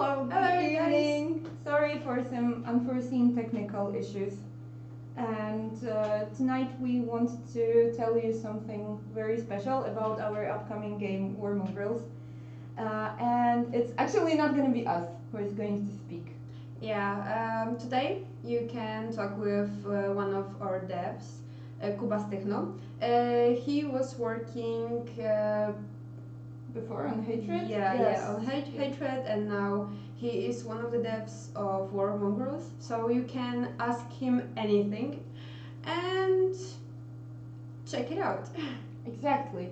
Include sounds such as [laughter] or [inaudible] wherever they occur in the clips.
Hello, good Hello, guys. evening. Sorry for some unforeseen technical issues. And uh, tonight we want to tell you something very special about our upcoming game War Mongrels. Uh, and it's actually not going to be us who is going to speak. Yeah, um, today you can talk with uh, one of our devs, uh, Kubas Techno. Uh, he was working, uh, Before on Hatred? yeah, Yes. yeah, on hate, hatred, and now he is one of the devs of War Mongrels. So you can ask him anything, and check it out. [laughs] Exactly.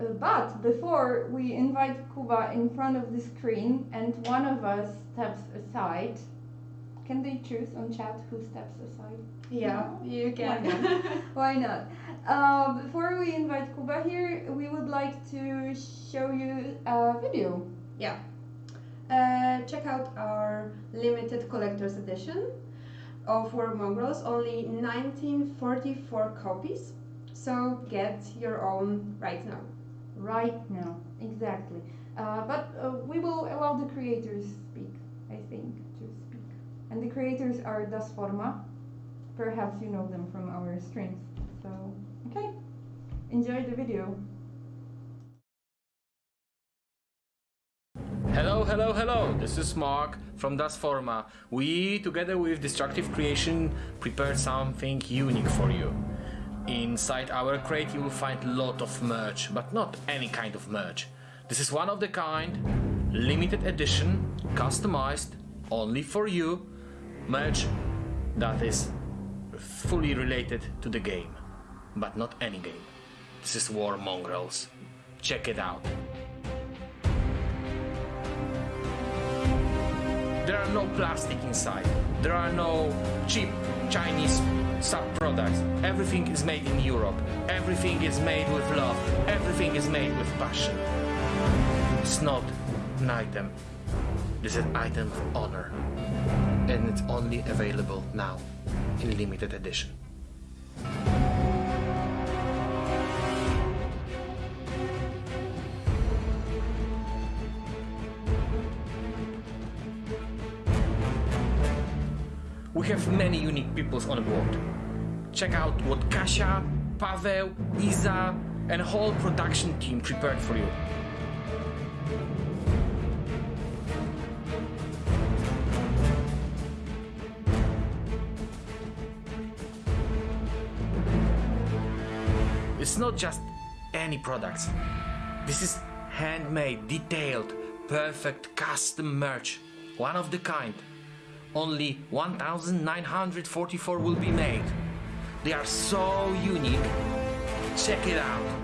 Uh, but before we invite Kuba in front of the screen and one of us steps aside, can they choose on chat who steps aside? Yeah, you can. [laughs] Why not? Uh, before we invite Kuba here, we would like to show you a video. Uh, check out our limited collector's edition of War Mongrels, only 1944 copies. So get your own right now. Right now, exactly. Uh, but uh, we will allow the creators speak, I think, to speak. And the creators are Das Forma. Perhaps you know them from our streams. So, Enjoy the video. Hello, hello, hello! This is Mark from Das Forma. We, together with Destructive Creation, prepared something unique for you. Inside our crate you will find a lot of merch, but not any kind of merch. This is one of the kind, limited edition, customized, only for you, merch that is fully related to the game. But not any game. This is War Mongrels. Check it out. There are no plastic inside. There are no cheap Chinese sub products. Everything is made in Europe. Everything is made with love. Everything is made with passion. It's not an item. This is an item of honor. And it's only available now in limited edition. Have many unique peoples on board. Check out what Kasia, Paweł, Iza, and whole production team prepared for you. It's not just any products. This is handmade, detailed, perfect custom merch. One of the kind. Only 1944 will be made. They are so unique. Check it out.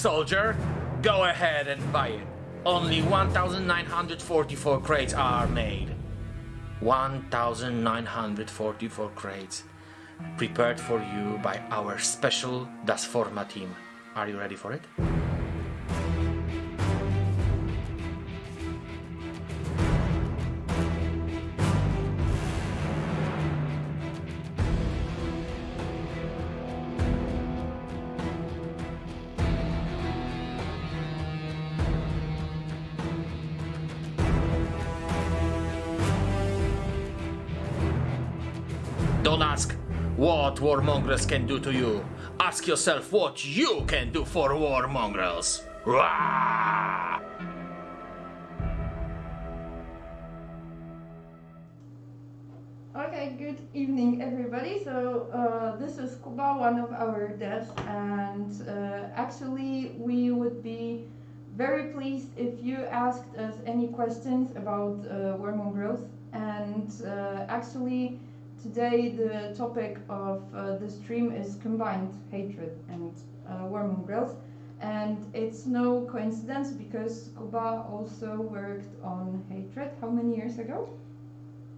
Soldier! Go ahead and buy it. Only 1944 crates are made. 1944 crates. Prepared for you by our special Das Forma team. Are you ready for it? What war mongrels can do to you. Ask yourself what you can do for war mongrels. Rah! Okay, good evening, everybody. So uh, this is Kuba, one of our devs, and uh, actually we would be very pleased if you asked us any questions about uh, War Mongrels. And uh, actually, today the topic of uh, the stream is combined hatred and uh, War Mongrels. And it's no coincidence because Kuba also worked on hatred. How many years ago?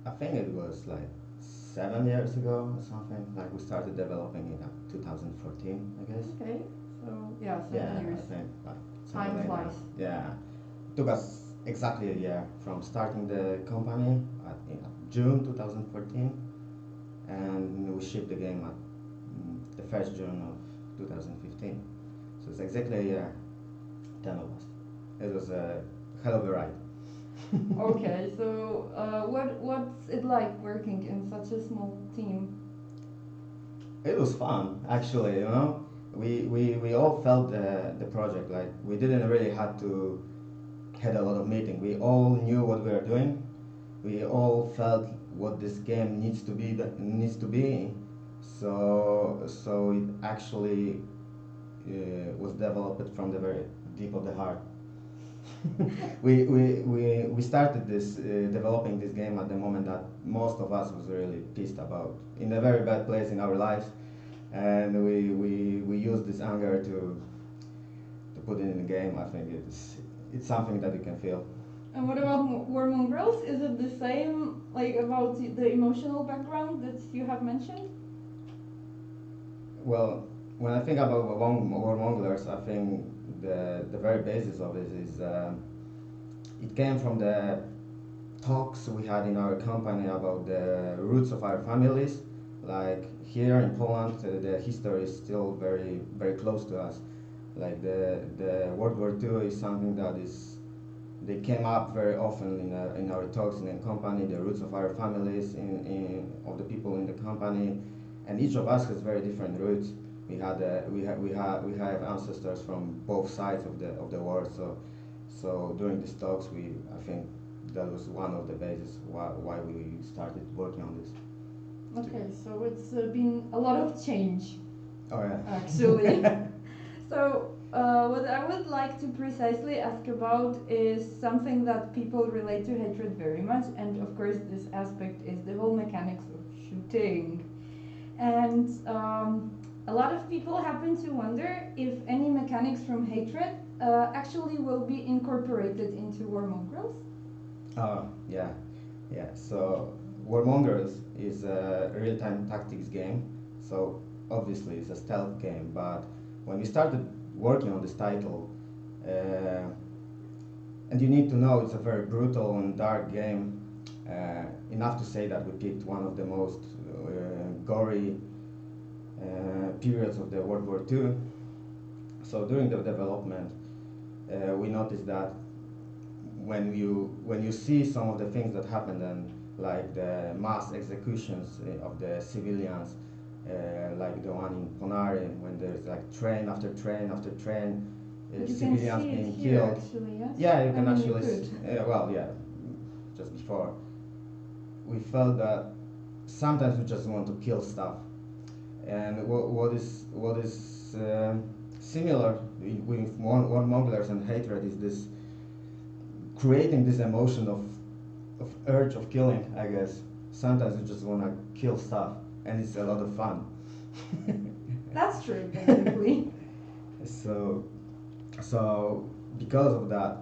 I think it was like seven years ago or something. Like we started developing it in uh, 2014, I guess. Okay, so yeah, seven yeah, years. I think. Like, Time like flies. that. Yeah, it took us exactly a year from starting the company at you know, June 2014, and we shipped the game at mm, the first June of 2015. So it's exactly a year. Ten of us. It was a hell of a ride. [laughs] okay, so uh, what what's it like working in such a small team? It was fun, actually. You know, we we, we all felt the the project like we didn't really have to had a lot of meeting. We all knew what we were doing. We all felt what this game needs to be that needs to be. So so it actually uh, was developed from the very deep of the heart. [laughs] we, we, we, we started this uh, developing this game at the moment that most of us was really pissed about in a very bad place in our lives and we, we, we used this anger to to put it in the game I think it's it's something that you can feel And what about Mo- War Mongrels? Is it the same, like about the, emotional background that you have mentioned? well when I think about warmonglers I think the, the very basis of it is uh, it came from the talks we had in our company about the roots of our families. Like here in Poland, uh, the history is still very very close to us. Like the the World War II is something that is they came up very often in, our in our talks in the company. The roots of our families, in, in of the people in the company, and each of us has very different roots. We had uh, we have we have we have ancestors from both sides of the of the war. So so during these talks, we I think that was one of the bases why, why we started working on this. Okay, so it's uh, been a lot of change Oh yeah. actually. [laughs] so uh, what I would like to precisely ask about is something that people relate to hatred very much, and of course this aspect is the whole mechanics of shooting. And um, a lot of people happen to wonder if any mechanics from hatred uh, actually will be incorporated into War Mongrels. Oh yeah, yeah. So Warmongers is a real-time tactics game. So obviously it's a stealth game. But when we started working on this title, uh, and you need to know it's a very brutal and dark game. Uh, enough to say that we picked one of the most uh, gory uh, periods of the World War II. So during the development, uh, we noticed that when you when you see some of the things that happened and like the mass executions of the civilians, uh, like the one in Ponary, when there's like train after train after train, uh, civilians being killed. actually, yes? Yeah, you I can mean, actually. could. s- uh, well, yeah, just before. We felt that sometimes we just want to kill stuff, and what, what is what is um similar with one, one monglers and hatred is this creating this emotion of of urge of killing. I guess sometimes you just want to kill stuff, and it's a lot of fun. [laughs] That's true, basically. [laughs] So, so because of that,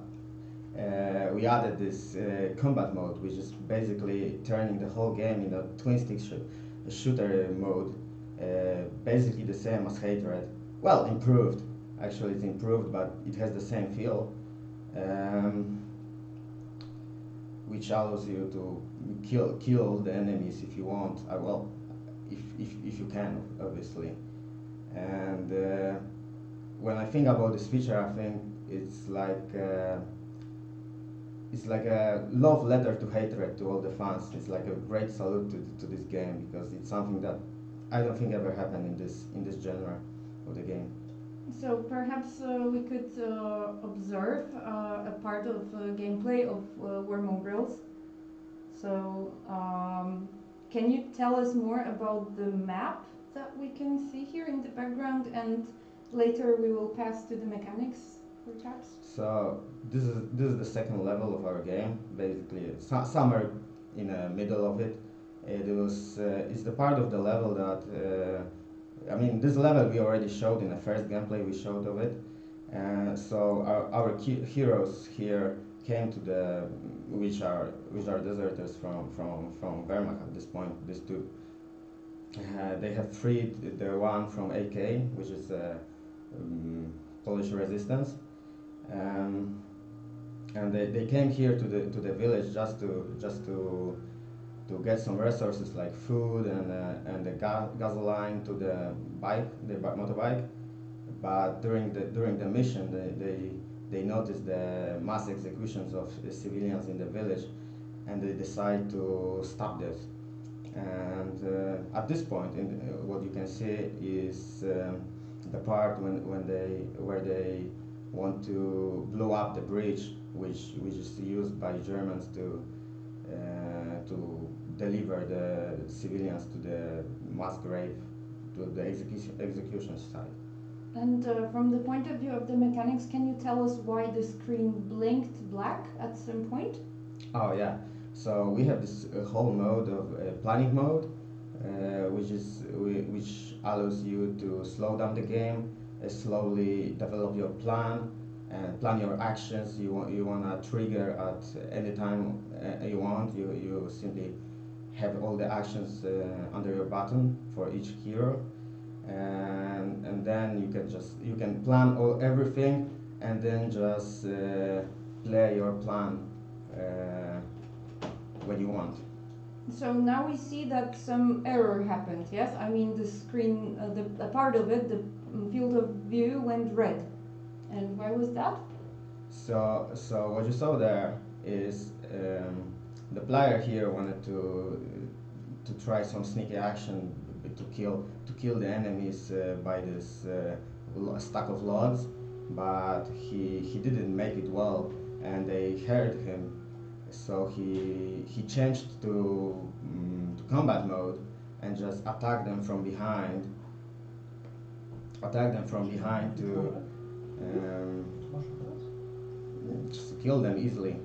uh, we added this uh, combat mode, which is basically turning the whole game in a twin stick sh- shooter mode, uh, basically the same as Hatred. Well, improved. Actually, it's improved, but it has the same feel, um, which allows you to kill kill the enemies if you want. Uh, well, if, if if you can, obviously, and. Uh, when I think about this feature, I think it's like uh, it's like a love letter to hatred to all the fans. It's like a great salute to, to this game because it's something that I don't think ever happened in this in this genre of the game. So perhaps uh, we could uh, observe uh, a part of uh, gameplay of uh, War Mongrels. So um, can you tell us more about the map that we can see here in the background and later we will pass to the mechanics perhaps? So this is this is the second level of our game. Basically, so, somewhere in the middle of it, it was uh, it's the part of the level that uh, I mean this level we already showed in the first gameplay we showed of it. Uh, so our, our heroes here came to the which are which are deserters from from from Wehrmacht at this point. These two. Uh, they have freed the one from AK, which is uh, um, Polish resistance, um, and they, they came here to the to the village just to just to to get some resources like food and uh, and the ga- gasoline to the bike, the bi- motorbike. But during the during the mission, they, they they noticed the mass executions of civilians in the village, and they decide to stop this. And uh, at this point, in uh, what you can see is um, the part when, when they where they want to blow up the bridge, which which is used by Germans to uh, to deliver the civilians to the mass grave, to the execution execution site. And uh, from the point of view of the mechanics, can you tell us why the screen blinked black at some point? Oh yeah. So we have this uh, whole mode of uh, planning mode, uh, which is whi- which allows you to slow down the game, uh, slowly develop your plan, and plan your actions. You want you wanna trigger at any time uh, you want. You you simply have all the actions under your button for each hero, and and then you can just you can plan all everything, and then just uh, play your plan. Uh, when you want. So now we see that some error happened, yes? I mean, the screen, uh, the a part of it, the field of view went red. And why was that? So, so what you saw there is um, the player here wanted to to try some sneaky action to kill kill the enemies uh, by this uh, stack of logs, but he he didn't make it well, and they hurt him. So he he changed to mm, to combat mode and just attack them from behind. Attack them from behind to. Um, just kill them easily.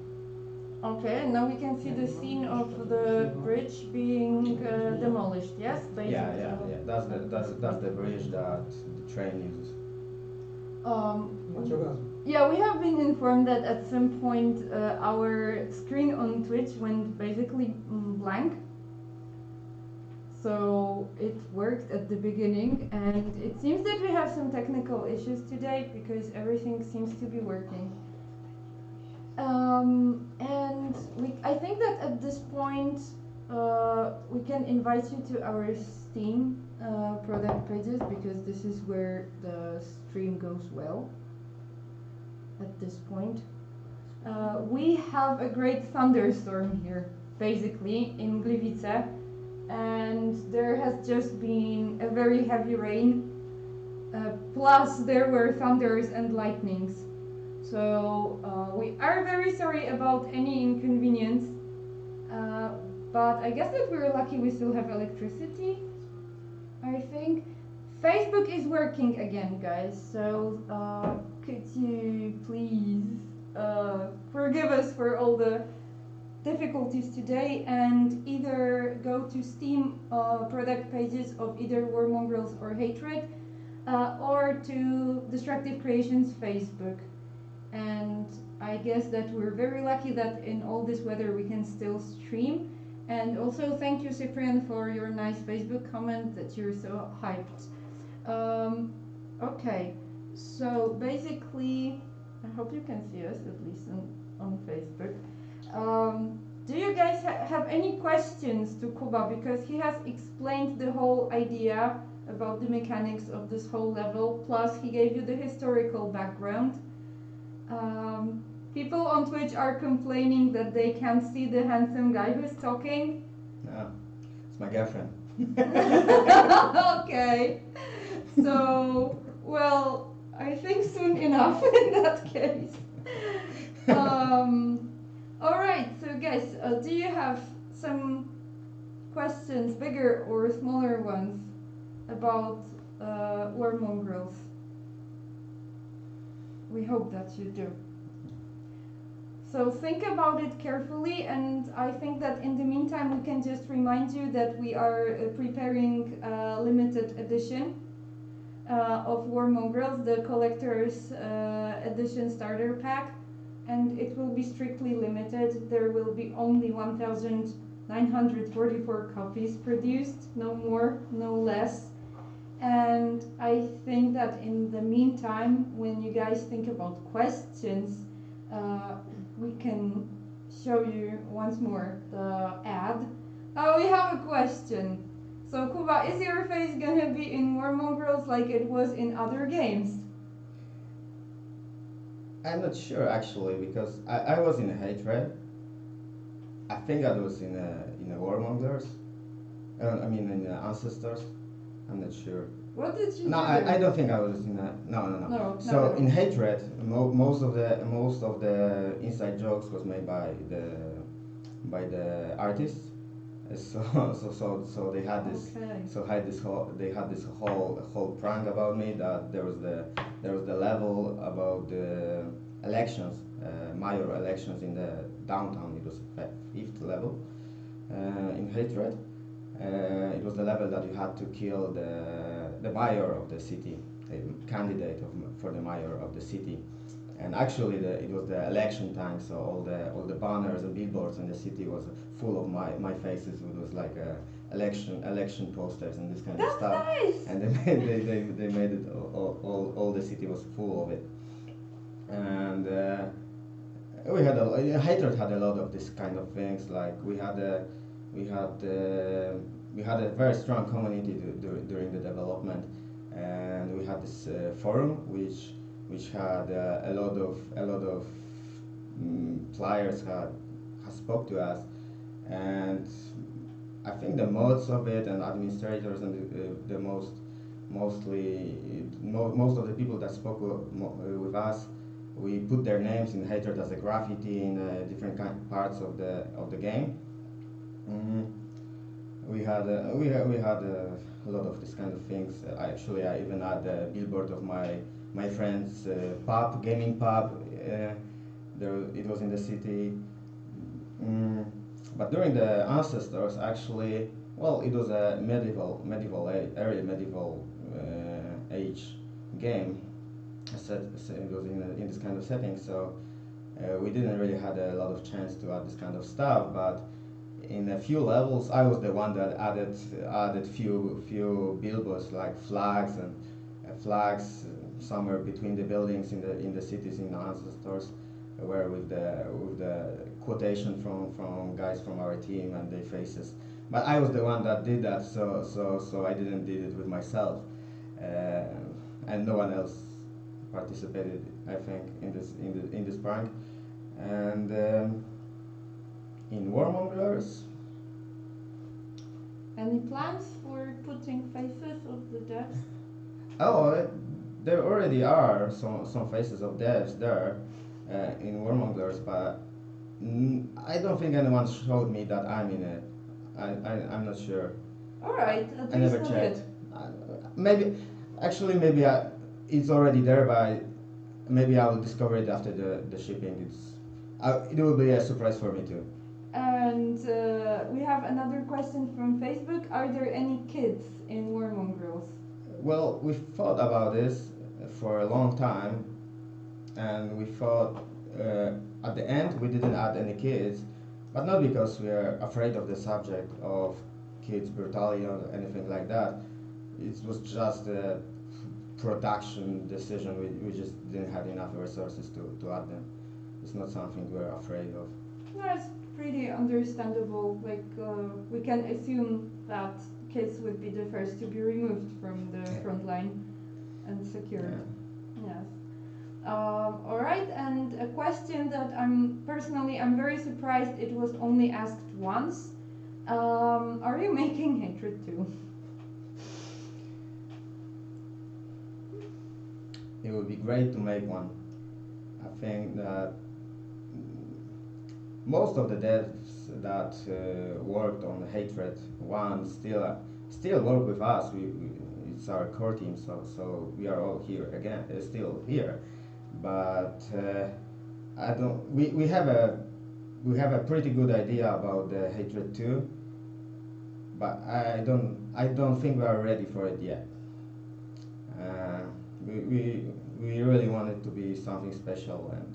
Okay, now we can see the scene of the bridge being uh, demolished, yes? Basically. Yeah, yeah, yeah. That's the that's that's the bridge that the train uses. Um, yeah, we have been informed that at some point uh, our screen on Twitch went basically mm, blank. So it worked at the beginning, and it seems that we have some technical issues today because everything seems to be working. Um, and we, I think that at this point uh, we can invite you to our Steam uh, product pages because this is where the stream goes well at this point. Uh, we have a great thunderstorm here, basically, in Gliwice, and there has just been a very heavy rain, uh, plus there were thunders and lightnings. So uh, we are very sorry about any inconvenience, uh, but I guess that we're lucky we still have electricity. I think Facebook is working again, guys. So uh, could you please uh, forgive us for all the difficulties today and either go to Steam uh, product pages of either War Mongrels or Hatred uh, or to Destructive Creations Facebook. And I guess that we're very lucky that in all this weather we can still stream. And also thank you Cyprian for your nice Facebook comment that you're so hyped. Um, okay, so basically, I hope you can see us at least on, on Facebook. Um, do you guys ha- have any questions to Kuba because he has explained the whole idea about the mechanics of this whole level, plus he gave you the historical background. Um, people on Twitch are complaining that they can't see the handsome guy who's talking. No, it's my girlfriend. [laughs] okay. So, well, I think soon enough [laughs] in that case. Um, all right. So, guys, uh, do you have some questions, bigger or smaller ones, about uh, war mongrels? We hope that you do. So think about it carefully, and I think that in the meantime, we can just remind you that we are uh, preparing a limited edition uh, of War Mongrels, the collector's uh, edition starter pack, and it will be strictly limited. There will be only 1,944 copies produced, no more, no less. And I think that in the meantime, when you guys think about questions, uh, we can show you once more the ad. Oh, we have a question. So, Kuba, is your face gonna be in War Mongrels like it was in other games? I'm not sure actually because I, I was in a Hatred. I think I was in a in a Warmongers. Uh, I mean in Ancestors. I'm not sure. What did you No, do? I, I don't think I was in a no no no. No, So no, no. in Hatred, mo- most of the most of the inside jokes was made by the by the artists. Uh, [laughs] So so so so they had this Okay. so had this whole they had this whole whole prank about me that there was the there was the level about the elections uh, mayor elections in the downtown it was fi- fifth level uh, in hatred uh, it was the level that you had to kill the the mayor of the city a candidate of, for the mayor of the city. And actually the, it was the election time so all the all the banners and billboards in the city was full of my, my faces. It was like uh, election election posters and this kind of That's stuff. nice. and they [laughs] made, they, they, they made it all, all, all, the city was full of it. And uh, we had a hatred had a lot of this kind of things like we had a we had uh, we had a very strong community du- dur- during the development. And we had this uh, forum which which had uh, a lot of a lot of mm, players had, had spoke to us. And I think the modes of it and administrators and the, uh, the most mostly mo- most of the people that spoke with, uh, with us we put their names in hatred as a graffiti in uh, different kind parts of the of the game mm. we had uh, we had, we had uh, a lot of this kind of things uh, actually I even had a billboard of my my friend's uh, pub gaming pub uh, there it was in the city mm. but during the ancestors actually well it was a medieval medieval early medieval uh, age game said it was in, a, in this kind of setting so we didn't really had a lot of chance to add this kind of stuff but in a few levels I was the one that added added few few billboards like flags and uh, flags uh, somewhere between the buildings in the in the cities in the stores, where with the with the quotation from from guys from our team and their faces. But I was the one that did that so so so I didn't did it with myself. Uh, and no one else participated I think in this in the in this prank. And um, in Warmonglers Any plans for putting faces of the dead? oh uh, there already are some some faces of devs there uh, in Warmonglers but I don't think anyone showed me that I'm in it I, I I'm not sure All right, I never checked. Uh, maybe, actually, maybe I, it's already there, but I, maybe I will discover it after the, the shipping. It's, uh, it will be a surprise for me too. And uh, we have another question from Facebook. Are there any kids in War Mongrels? Well, we thought about this for a long time, and we thought uh, at the end we didn't add any kids, but not because we are afraid of the subject of kids brutality or anything like that. It was just a production decision. We, we just didn't have enough resources to, to add them. It's not something we're afraid of. That's pretty understandable. Like, uh, we can assume that kids would be the first to be removed from the front line and secured. Yeah. Yes. Um, all right, and a question that I'm personally I'm very surprised it was only asked once. Um, are you [laughs] making hatred too? It would be great to make one. I think that most of the devs that uh, worked on hatred one still still work with us. We, we, it's our core team so so we are all here again uh, still here. But uh, i don't we, we have a we have a pretty good idea about the hatred 2 but i don't i don't think we are ready for it yet. Uh, we, we we really want it to be something special and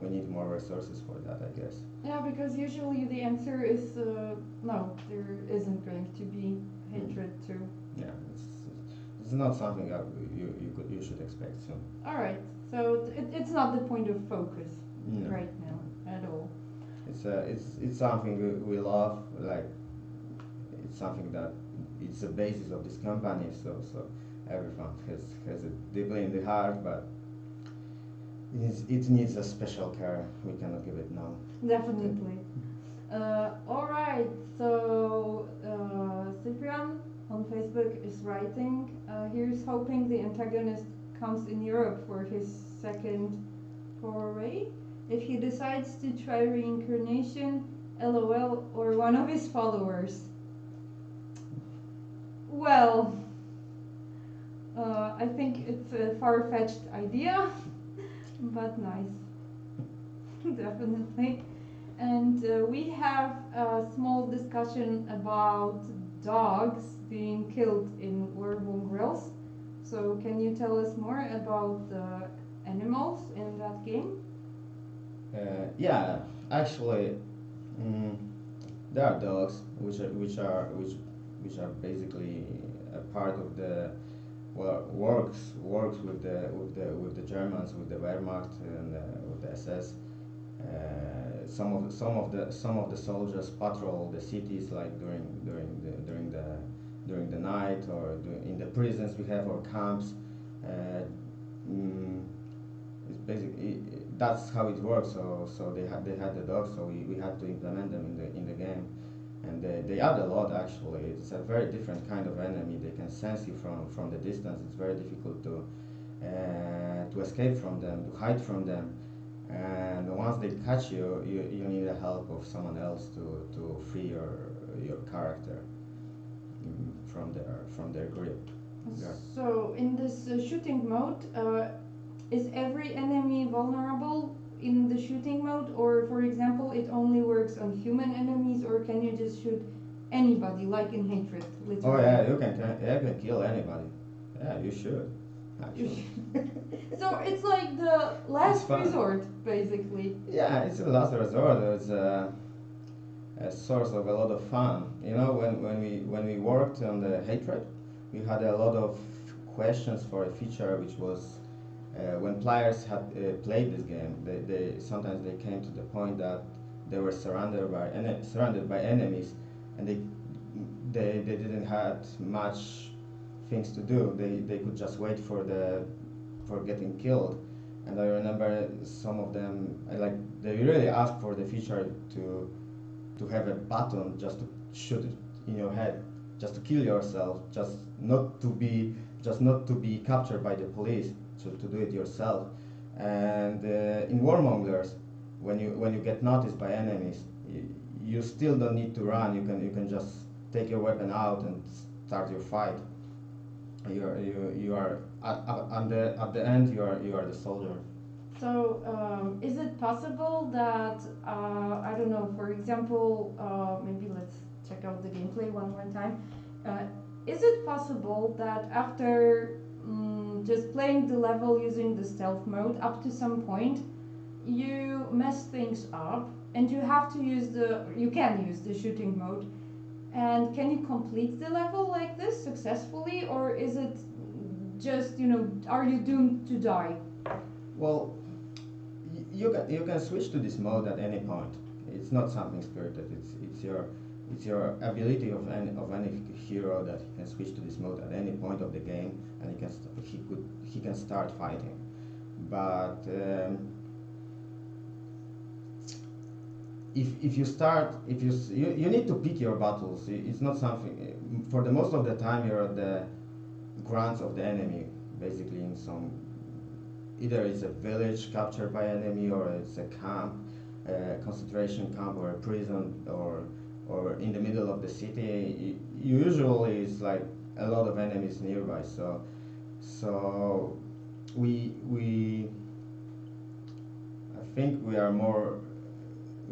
we need more resources for that i guess Yeah, because usually the answer is uh, no, there isn't going to be hatred too. yeah it's it's not something that you you could you should expect soon All right, so it, it's not the point of focus No. right now at all. it's uh, it's it's something we, we love like it's something that it's the basis of this company so so everyone has has it deeply in the heart but it needs, it needs a special care we cannot give it now Definitely. Uh, all right, so uh, Cyprian on Facebook is writing. Uh, here's hoping the antagonist comes in Europe for his second foray. If he decides to try reincarnation, LOL, or one of his followers. Well, uh, I think it's a far fetched idea, but nice. [laughs] Definitely. And uh, we have a small discussion about dogs being killed in War Mongrels. So, can you tell us more about the animals in that game? Uh, yeah, actually, mm, there are dogs which are which are which which are basically a part of the works works with the with the with the Germans with the Wehrmacht and uh, with the SS. Uh, some of the, some of the some of the soldiers patrol the cities like during during the during the during the night or in the prisons we have or camps. Uh, mm, it's basically that's how it works. So so they had they had the dogs, so we, we had to implement them in the in the game, and they, they add a lot actually. It's a very different kind of enemy. They can sense you from from the distance. It's very difficult to uh, to escape from them, to hide from them, and once they catch you, you, you need the help of someone else to, to free your your character mm, from their from their grip. So, in this uh, shooting mode, uh, is every enemy vulnerable in the shooting mode, or for example, it only works on human enemies, or can you just shoot anybody, like in Hatred? literally? Oh yeah, you can you can kill anybody. Yeah, you should. Actually. [laughs] so it's like the last resort, basically. Yeah, it's the last resort. It's a, uh, a source of a lot of fun. You know, when, when we when we worked on the hatred, we had a lot of questions for a feature which was uh, when players had uh, played this game, they, they sometimes they came to the point that they were surrounded by ene- surrounded by enemies, and they they they didn't had much things to do. They they could just wait for the for getting killed and I remember some of them like they really asked for the feature to to have a button just to shoot it in your head, just to kill yourself, just not to be just not to be captured by the police, to, to do it yourself. And uh, in Warmongers, when you when you get noticed by enemies, you, you still don't need to run. You can you can just take your weapon out and start your fight. You're you you are at, at, the at the end you are you are the soldier. So, um, is it possible that, uh, I don't know, for example, uh, maybe let's check out the gameplay one more time. Uh, is it possible that after just playing the level using the stealth mode up to some point, you mess things up and you have to use the, you can use the shooting mode? And can you complete the level like this successfully, or is it just, you know, are you doomed to die? Well, you can you can switch to this mode at any point. It's not something spirited. It's it's your it's your ability of any of any hero that can switch to this mode at any point of the game, and he can he could he can start fighting. But um, if, if you start if you, you you need to pick your battles. It's not something for the most of the time you're at the grants of the enemy, basically in some either it's a village captured by enemy or it's a camp a concentration camp or a prison or or in the middle of the city, usually it's like a lot of enemies nearby. So so we we I think we are more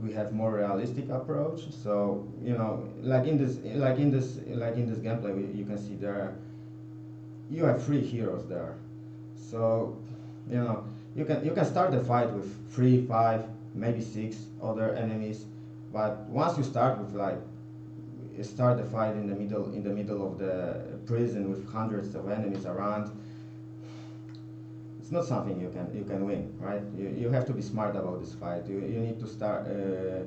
we have more realistic approach. So you know, like in this, like in this, like in this gameplay, we, you can see there, you have three heroes there. So you know, you can you can start the fight with three, five, maybe six other enemies, but once you start with like start the fight in the middle in the middle of the prison with hundreds of enemies around it's not something you can you can win, right? You, you have to be smart about this fight. You, you need to start uh,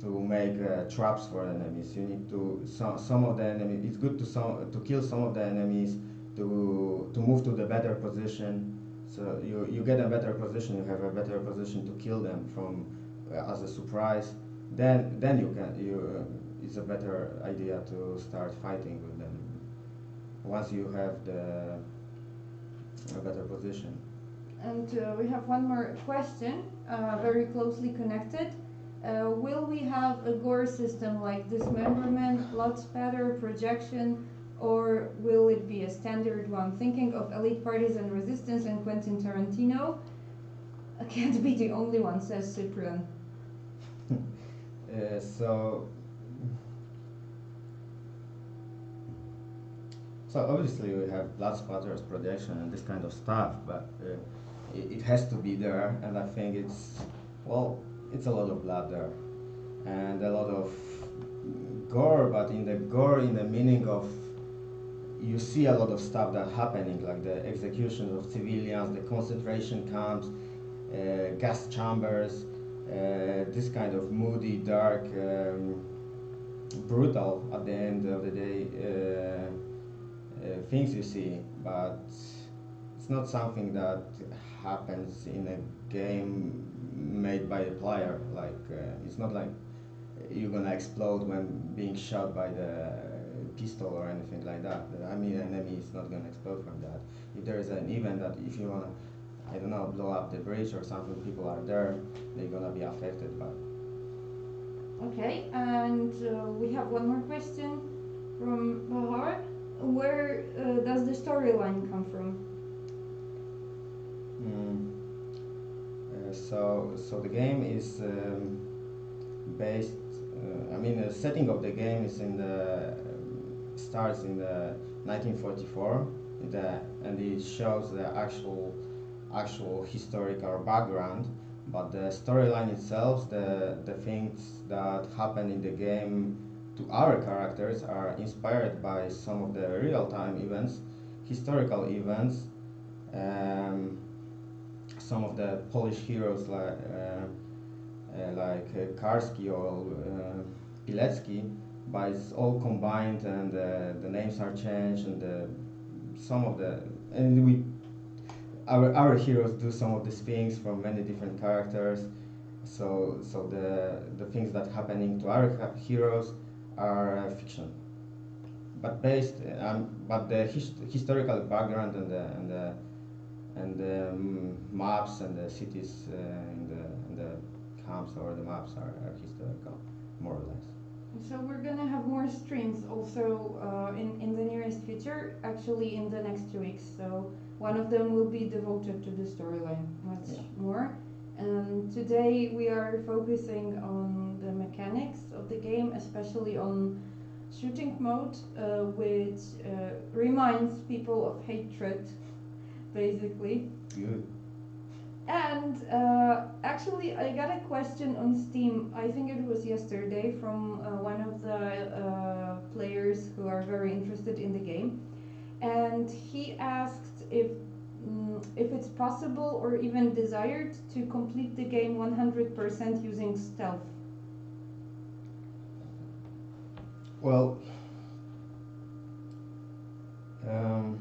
to make uh, traps for enemies. You need to some some of the enemies. It's good to some to kill some of the enemies to to move to the better position. So you you get a better position. You have a better position to kill them from uh, as a surprise. Then then you can you uh, it's a better idea to start fighting with them. Once you have the a better position. And uh, we have one more question, uh, very closely connected. Uh, will we have a gore system like dismemberment, blood spatter, projection, or will it be a standard one? Thinking of Elite Partisan Resistance and Quentin Tarantino, I can't be the only one, says Cyprian. [laughs] Uh, so So obviously we have blood spatters, projection, and this kind of stuff, but uh, it, it, has to be there, and I think it's well, it's a lot of blood there, and a lot of gore, but in the gore, in the meaning of you see a lot of stuff that happening, like the executions of civilians, the concentration camps, uh, gas chambers, uh, this kind of moody, dark, um, brutal at the end of the day. Uh, uh, things you see, but it's not something that happens in a game made by a player. Like uh, it's not like you're gonna explode when being shot by the pistol or anything like that. I mean, an enemy is not gonna explode from that. If there is an event that if you wanna, I don't know, blow up the bridge or something, people are there, they're gonna be affected. But okay, and uh, we have one more question from Bahar where uh, does the storyline come from? Mm. Uh, so, so the game is um, based. Uh, I mean, the setting of the game is in the um, starts in the 1944, the, and it shows the actual actual historical background. But the storyline itself, the the things that happen in the game to our characters are inspired by some of the real-time events, historical events, um, some of the Polish heroes like uh, uh, like uh, Karski or uh, Pilecki, but it's all combined and uh, the names are changed and the, some of the and we our our heroes do some of these things from many different characters. So so the the things that happening to our heroes are uh, fiction, but based um, but the hist historical background and the and the and the um, maps and the cities uh, and, the, and the camps or the maps are, are historical, more or less. So we're gonna have more streams also uh, in in the nearest future. Actually, in the next two weeks. So one of them will be devoted to the storyline much yeah. more. And today we are focusing on the mechanics of the game, especially on shooting mode, uh, which uh, reminds people of hatred, basically. Good. And uh, actually, I got a question on Steam. I think it was yesterday from uh, one of the uh, players who are very interested in the game, and he asked if Mm, if it's possible or even desired to complete the game 100% using stealth? Well, um,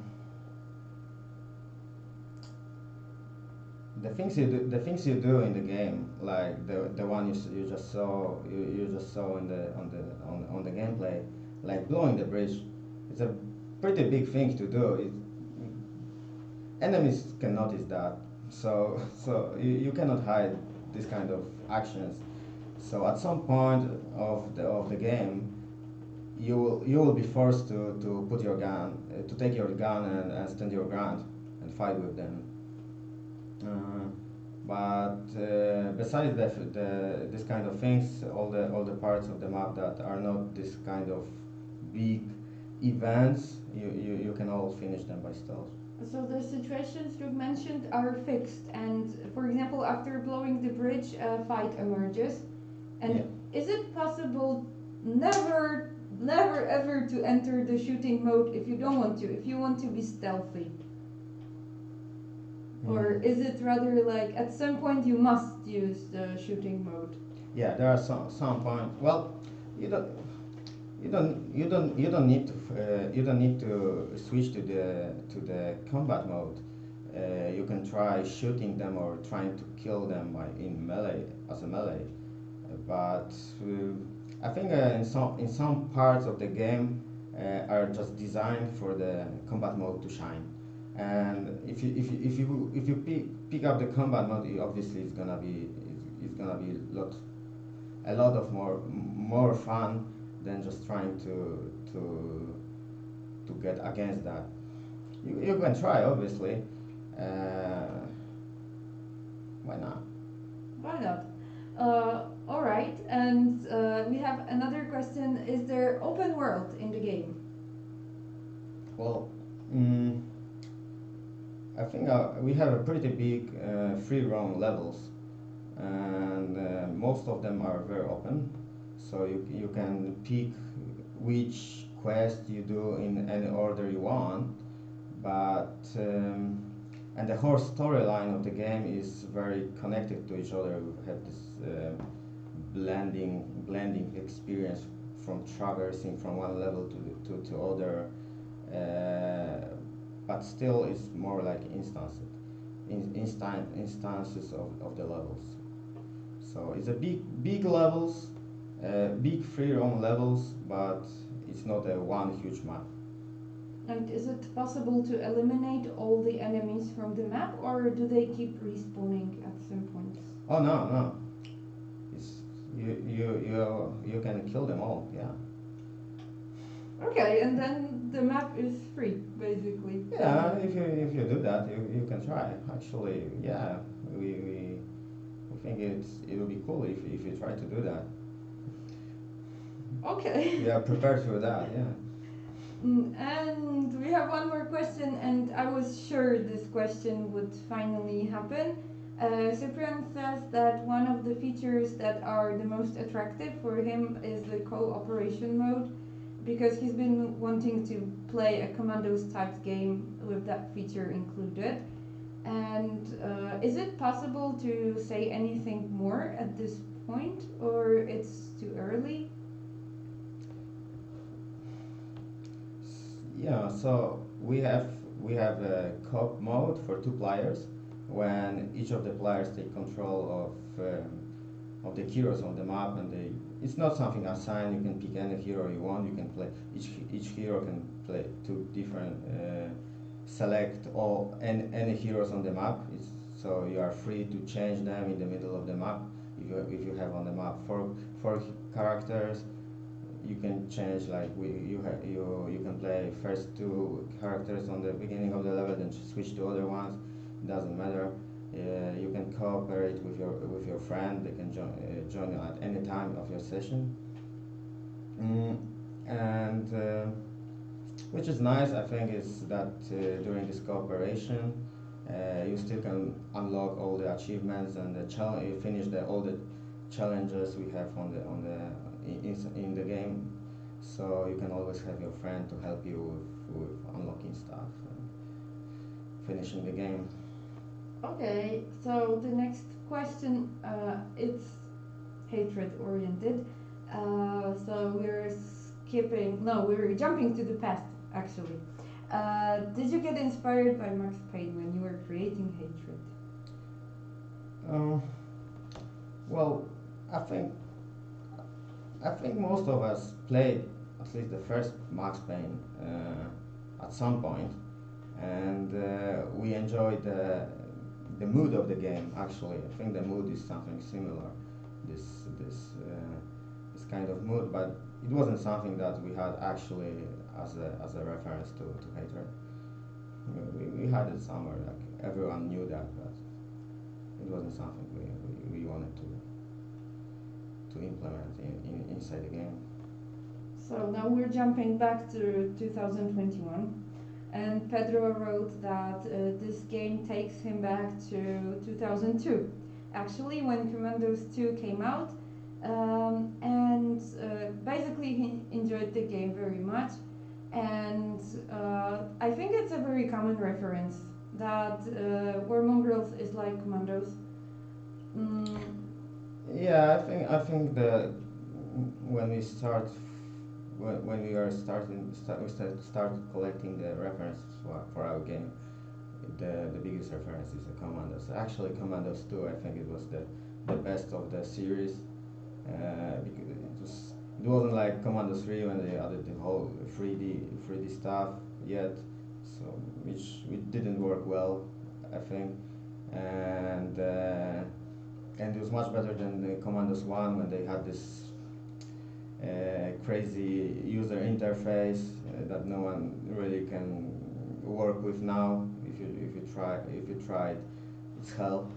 the things you do, the things you do in the game, like the the one you, you just saw you, you just saw in the on the on, on the gameplay, like blowing the bridge, it's a pretty big thing to do. It, enemies can notice that. So, [laughs] so you, you cannot hide this kind of actions. So at some point of the of the game, you will you will be forced to, to put your gun uh, to take your gun and, and stand your ground and fight with them. Uh, but uh, besides the, the this kind of things, all the all the parts of the map that are not this kind of big events, you, you, you can all finish them by stealth. So the situations you mentioned are fixed, and for example, after blowing the bridge, a fight emerges. And Yeah. is it possible never, never ever to enter the shooting mode if you don't want to, if you want to be stealthy? Or Mm. is it rather like at some point you must use the shooting mode? Yeah, there are some some point. Well, you don't you don't you don't you don't need to uh, you don't need to switch to the to the combat mode. Uh, you can try shooting them or trying to kill them by in melee as a melee. But uh, I think in some in some parts of the game are just designed for the combat mode to shine. And if you if you if you if you pick, pick up the combat mode, obviously it's gonna be it's, it's gonna be a lot a lot of more more fun than just trying to to to get against that. You, you can try obviously. Uh, why not? Why not? Uh, all right, and uh, we have another question: Is there open world in the game? Well, mm, I think uh, we have a pretty big uh, free roam levels, and uh, most of them are very open. So you you can pick which quest you do in any order you want, but um, and the whole storyline of the game is very connected to each other. We have this uh, blending blending experience from traversing from one level to to, to other uh, but still it's more like instances instances of, of the levels so it's a big big levels Uh, big free roam levels but it's not a one huge map. And is it possible to eliminate all the enemies from the map, or do they keep respawning at some points? oh no no. It's you you you you can kill them all yeah. Okay, and then the map is free, basically. yeah if you if you do that you, you can try. Actually yeah we, we we think it's it will be cool if, if you try to do that Okay. we are prepared for that yeah Mm, And we have one more question, and I was sure this question would finally happen. Uh, Cyprian says that one of the features that are the most attractive for him is the cooperation mode, because he's been wanting to play a Commandos type game with that feature included. And uh, is it possible to say anything more at this point, or it's too early? Yeah, so we have we have a co-op mode for two players when each of the players take control of um, of the heroes on the map and they it's not something assigned. You can pick any hero you want. You can play each each hero can play two different uh, select all any, any heroes on the map. It's, so you are free to change them in the middle of the map if you if you have on the map four four characters you can change like we you have you you can play first two characters on the beginning of the level then switch to other ones it doesn't matter. Uh, you can cooperate with your with your friend they can join uh, join you at any time of your session. Mm, and uh, which is nice I think is that uh, during this cooperation uh, you still can unlock all the achievements and the challenge you finish the all the challenges we have on the on the in, in the game so you can always have your friend to help you with, with unlocking stuff and finishing the game Okay, so the next question, uh, it's hatred oriented. Uh, so we're skipping, no, we're jumping to the past actually. Uh, did you get inspired by Max Payne when you were creating hatred? Um, well, I think I think most of us played at least the first Max Payne uh, at some point, and uh, we enjoyed the the mood of the game. Actually, I think the mood is something similar. this this uh, this kind of mood, but it wasn't something that we had actually as a as a reference to to hatred. We, we had it somewhere, like everyone knew that, but it wasn't something we, we, we wanted to to implement in, in inside the game. So now we're jumping back to 2021, and Pedro wrote that uh, this game takes him back to 2002. Actually, when Commandos 2 came out, um, and uh, basically he enjoyed the game very much. And uh, I think it's a very common reference that uh, Mongrels is like Commandos. Mm, Yeah, I think I think the when we start when, when we are starting start, we start, started collecting the references for, for our game, the the biggest reference is the Commandos. Actually, Commandos 2, I think it was the the best of the series uh, because it was it wasn't like Commandos 3 when they added the whole 3D 3D stuff yet, so which which didn't work well, I think, and. Uh, and it was much better than the Commandos 1 when they had this uh, crazy user interface uh, that no one really can work with now. If you if you try if you tried, it's hell.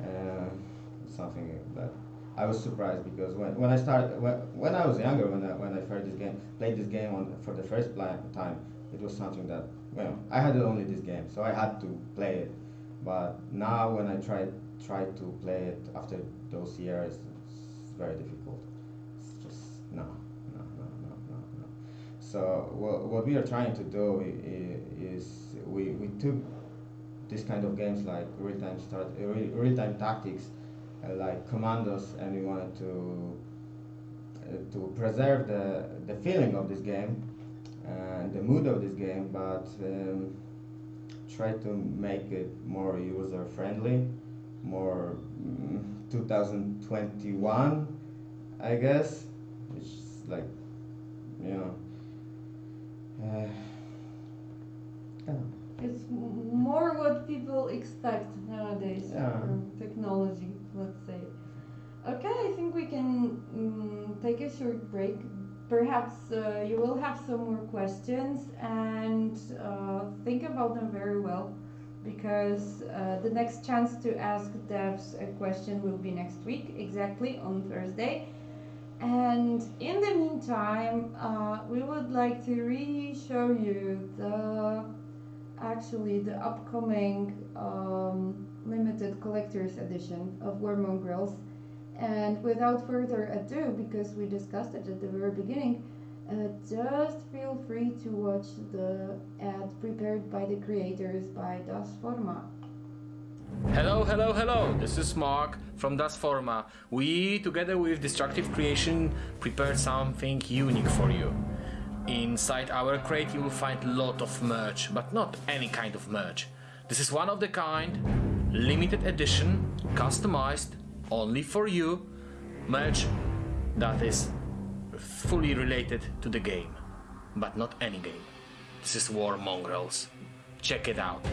Uh, something that I was surprised because when, when I started when, when I was younger when I, when I first this game played this game on for the first time it was something that well I had only this game so I had to play it but now when I try try to play it after those years it's very difficult. It's just no no no no no no. So what, what we are trying to do is we, we took this kind of games like real-time start uh, real, real-time tactics uh, like commandos and we wanted to uh, to preserve the the feeling of this game and the mood of this game but um, try to make it more user friendly more mm, 2021 i guess which is like you know uh, yeah. It's more what people expect nowadays Yeah. from technology, let's say. Okay, I think we can mm, take a short break. Perhaps uh, you will have some more questions and uh, think about them very well because uh, the next chance to ask devs a question will be next week, exactly on Thursday. And in the meantime, uh, we would like to re-show you the actually the upcoming um, limited collector's edition of War Mongrels. And without further ado, because we discussed it at the very beginning, uh, just feel free to watch the ad prepared by the creators by Das Forma. Hello, hello, hello! This is Mark from Das Forma. We, together with Destructive Creation, prepared something unique for you. Inside our crate you will find a lot of merch, but not any kind of merch. This is one of the kind, limited edition, customized only for you, merch that is fully related to the game, but not any game. This is War Mongrels. Check it out.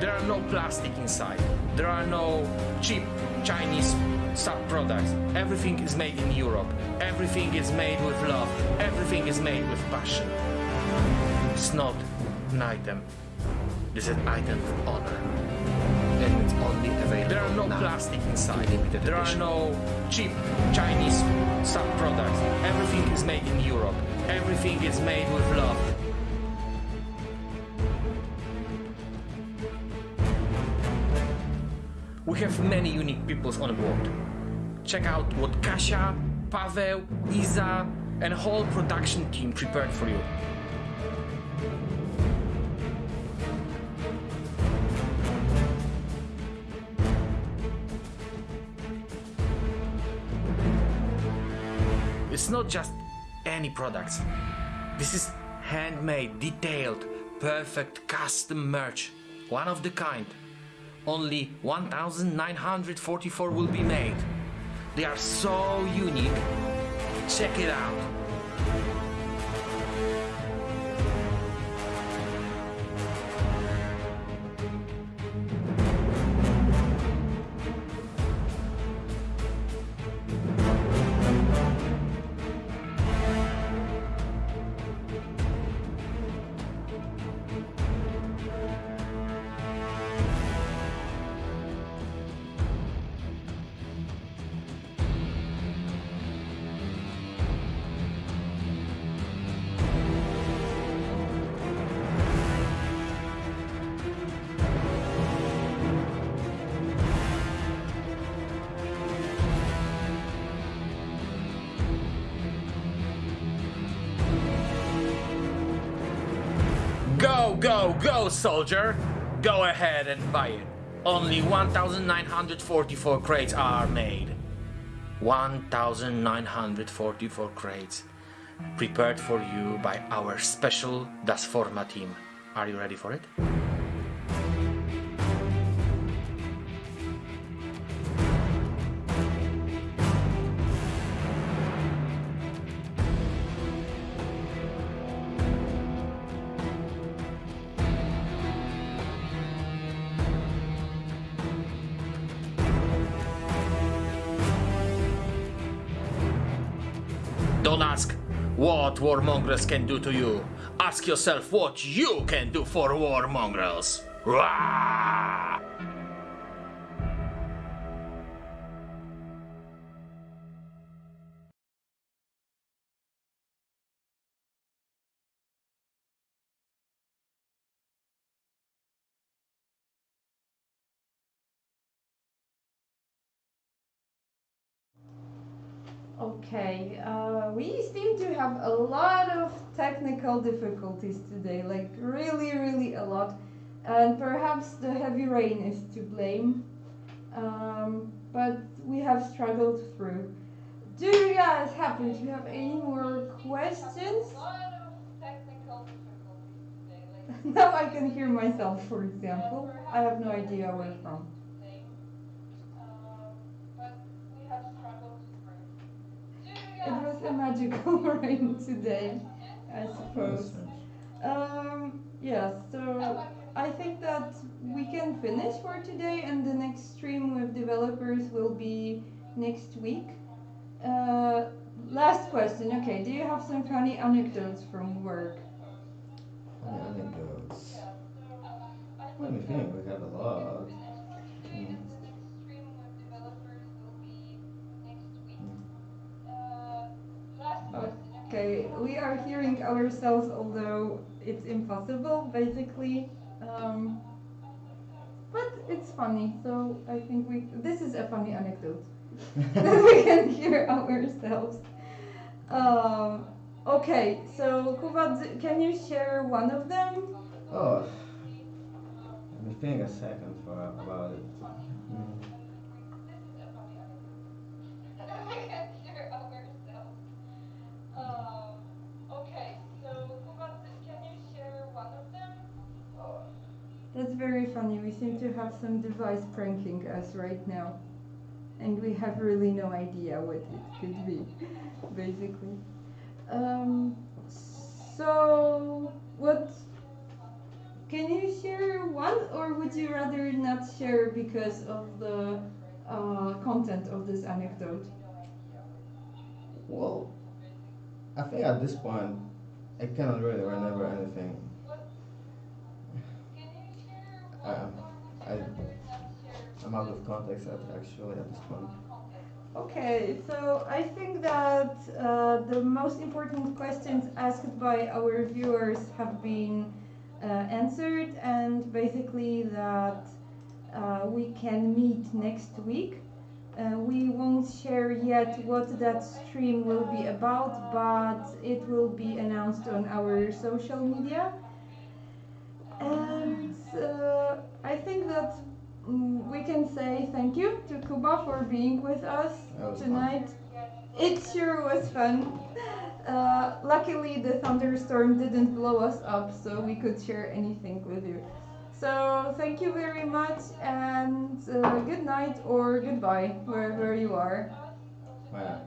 There are no plastic inside. There are no cheap Chinese sub products. Everything is made in Europe. Everything is made with love. Everything is made with passion. It's not an item. It's an item of honor. Only available There are no now. plastic inside. Limited There are no cheap Chinese sub products. Everything is made in Europe. Everything is made with love. We have many unique peoples on board. Check out what Kasia, Paweł, Iza, and whole production team prepared for you. It's not just any products. This is handmade, detailed, perfect custom merch. One of the kind. Only 1944 will be made. They are so unique. Check it out. Soldier! Go ahead and buy it. Only 1,944 crates are made. 1,944 crates prepared for you by our special Das Forma team. Are you ready for it? Don't ask what War Mongrels can do to you. Ask yourself what you can do for War Mongrels. Rah! Have a lot of technical difficulties today, like really, really a lot. And perhaps the heavy rain is to blame. Um, but we have struggled through. Do you guys happen to have any more questions? [laughs] now I can hear myself, for example. I have no idea where from. Was a magical rain today, I suppose. Um, yes, so I think that we can finish for today, and the next stream with developers will be next week. Uh, last question. Okay, do you have some funny anecdotes from work? Funny anecdotes. Let me think, we have a lot. Okay, we are hearing ourselves, although it's impossible, basically. Um, but it's funny, so I think we. This is a funny anecdote [laughs] that we can hear ourselves. Um, okay, so Kuba, can you share one of them? Oh, let me think a second for about it. Mm. That's very funny. We seem to have some device pranking us right now. And we have really no idea what it could be, [laughs] basically. Um, so, what. Can you share one, or would you rather not share because of the uh, content of this anecdote? Well, I think at this point, I cannot really remember anything. Um, I, I'm out of context actually at this point. Okay, so I think that uh, the most important questions asked by our viewers have been uh, answered, and basically that uh, we can meet next week. Uh, we won't share yet what that stream will be about, but it will be announced on our social media. And uh, I think that mm, we can say thank you to Kuba for being with us was fun. tonight. It sure was fun. [laughs] Uh, luckily, the thunderstorm didn't blow us up, so we could share anything with you. So, thank you very much, and uh, good night or goodbye, wherever you are. Well,